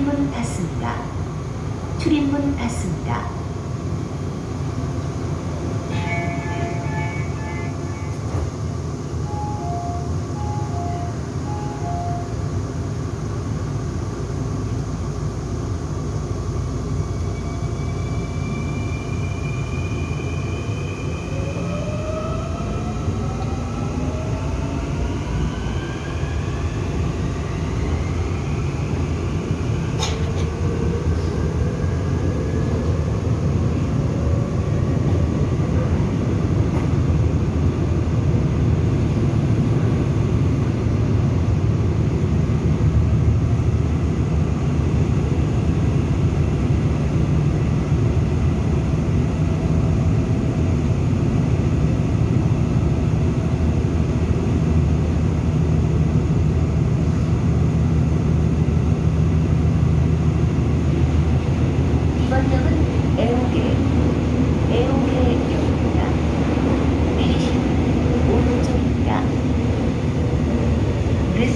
출입문 닫습니다. 출입문 닫습니다.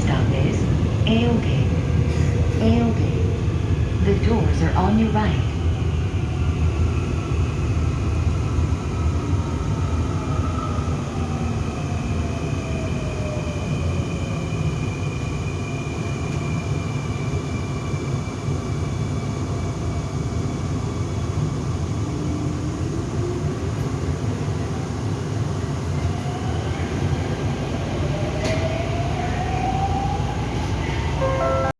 Stop is A-OK. A-OK. The doors are on your right.